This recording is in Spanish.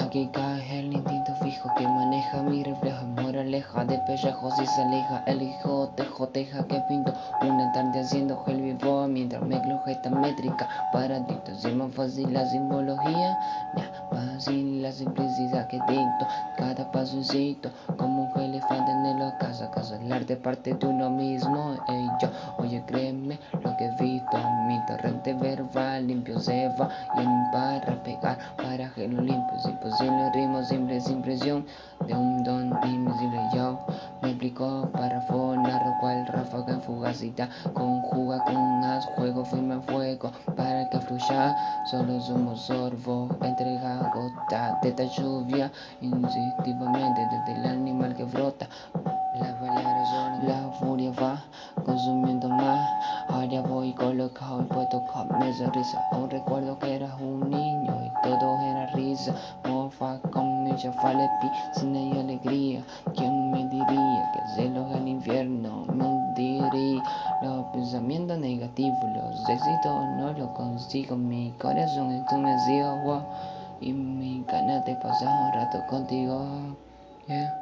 Aquí cae el instinto fijo que maneja mi reflejo. Moraleja de pellejos y se aleja El hijo te joteja que pinto Una tarde haciendo el vivo Mientras me esta métrica. Para ti es más fácil la simbología. Fácil la simplicidad que dicto. Cada pasocito como un elefante en la casa. Casa el arte parte de uno mismo torrente verbal limpio se va Y en para pegar para que lo limpio posible ritmo simple sin presión de un don invisible yo me explico para fonar cual ráfaga fugacita conjuga con as juego firme fuego para que fluya solo somos sorbo entrega gota de esta lluvia instintivamente desde el animal que brota las palabras son la furia va consumiendo más ahora voy colocado y puesto con mesa risa aún recuerdo que eras un niño y todo era risa. Mofa con ella falepi sin ella alegría. ¿Quién me diría que celos al infierno me hundiría? Los pensamientos negativos, los éxitos no los consigo. Mi corazón un wow, Y mi ganas de pasar un rato contigo. Yeah.